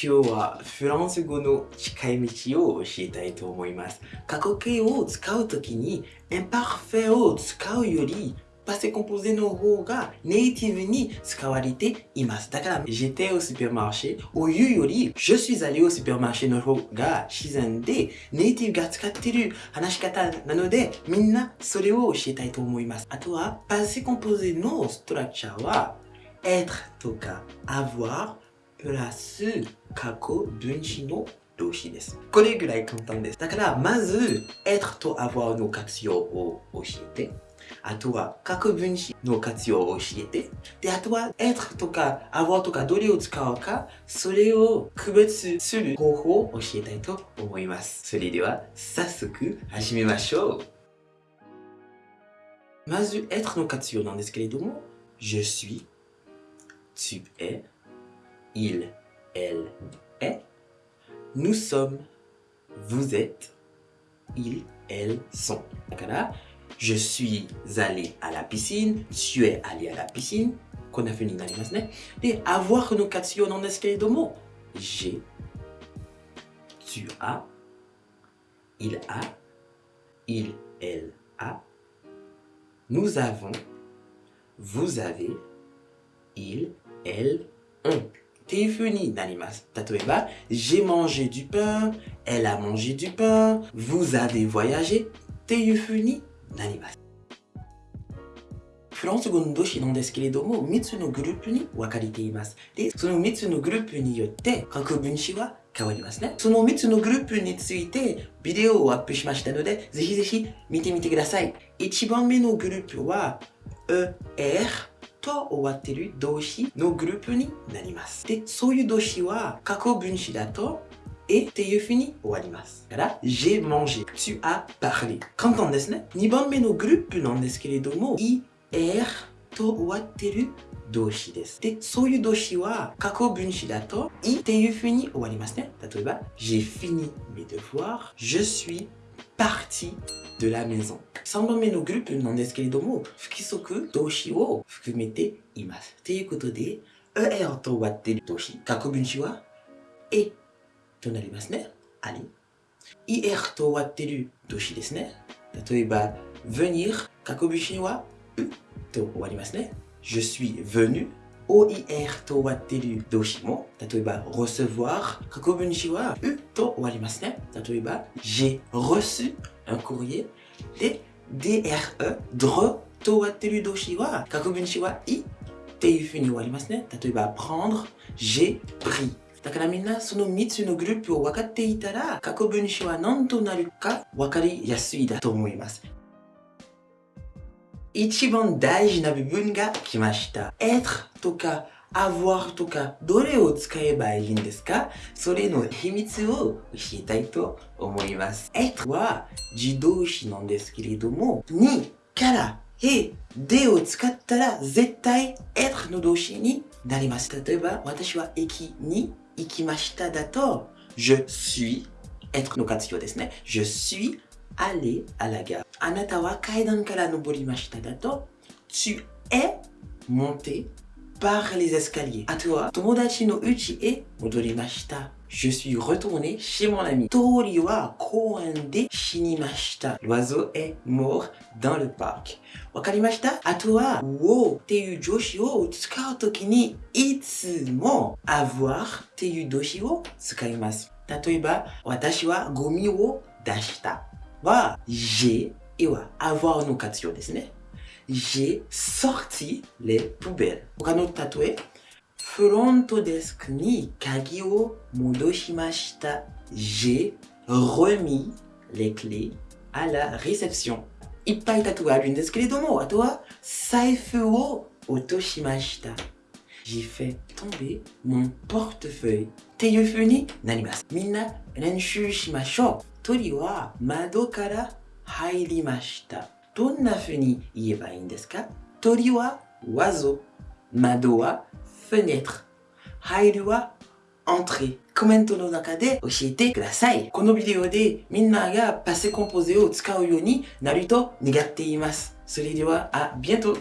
今日はフランス語の近い道を教えたいと思います。過去形を使うときに、インパーフェを使うより、 passé composé の方がネイティブに使われています。だから、j'étais au supermarché を言うより、je suis allé au supermarché の方が自然で、ネイティブが使っている話し方なので、みんなそれを教えたいと思います。あとは、 passé composé の structure は、être とか avoir プラス過去分詞の動詞です。これぐらい簡単です。だから、まず、être と avoir の活用を教えて、あとは、過去分詞の活用を教えて、で、あとは、être とか avoir とかどれを使うか、それを区別する方法を教えたいと思います。それでは、早速始めましょう。まず、être の活用なんですけれども、je suis, tu es, il, elle est. Nous sommes, vous êtes, ils, elles sont. je suis allé à la piscine, tu es allé à la piscine. qu'on a fini Et avoir une occasion dans mots. J'ai, tu as, il a, il, elle a. Nous avons, vous avez, il, elle ont. っていう風になります。例えば、j'ai mangé du pain, elle a mangé du pain, vous avez voyagé? っていう風になります。フランス語の動詞なんですけれども、3つのグループに分かれています。で、その3つのグループによって過去分詞は変わりますね。その3つのグループについてビデオをアップしましたので、ぜひぜひ見てみてください。1番目のグループは、ER と終わってる動詞のグループになります。で、そういう動詞は過去分詞だとえ？っていうふうに終わります。だから、j'ai mangé, tu as parlé。簡単ですね。2番目のグループなんですけれども、い、er と終わってる動詞です。で、そういう動詞は過去分詞だと、いっていうふうに終わりますね。例えば、j'ai fini mes devoirs, je suis parti de la maison。3番目のグループなんですけれども、不規則動詞を含めています。ということで、er と終わっている動詞、過去分詞は、えとなりますね。あり。er と終わっている動詞ですね。例えば、venir、過去分詞は、うと終わりますね。je suis venu OIR と終わっている動詞も、例えば recevoir、過去分詞はうと終わりますね。例えば j'ai reçu un courrier で DRE、dre と終わっている動詞は過去分詞はいっていうふうに終わりますね。例えば prendre、j'ai pris だからみんなその3つのグループを分かっていたら過去分詞は何となるか分かりやすいだと思います。 一番大事な部分が来ました。être とか avoir とかどれを使えばいいんですか？それの秘密を教えたいと思います。être は自動詞なんですけれども、にからえ、でを使ったら絶対 être の動詞になります。例えば、私は駅に行きましただと、je suis être の活用ですね。je suis aller à la gare. Anata wa kaidan kara noborimashita dato, tu es monté par les escaliers. Atoa, tomodachi no uchi e modorimashita. Je suis retourné chez mon ami. Tori wa koande shinimashita. L'oiseau est mort dans le parc. Wakarimashita? Atoa, wo teiu joshi wo tsukau toki ni itsumo avoir teiu doshi wo tsukaimasu. Tatoeba, watashi wa gomi wo dashita はゴミを出した。は j'ai は avoir の活用ですね。j'ai sorti les poubelles 他の例えフロントデスクに鍵を戻しました。j'ai remis les clés à la réception いっぱい例えあるんですけれども、あとは財布を落としました。j'ai fait tomber mon portefeuille っていう風になります。みんな練習しましょう。 鳥は窓から入りました。どんな風に言えばいいんですか？鳥は oiseau。窓は fenêtre。入るは entrée。コメントの中で教えてください。このビデオでみんながパセコンポゼを使うようになると願っています。それでは、あ、ビエント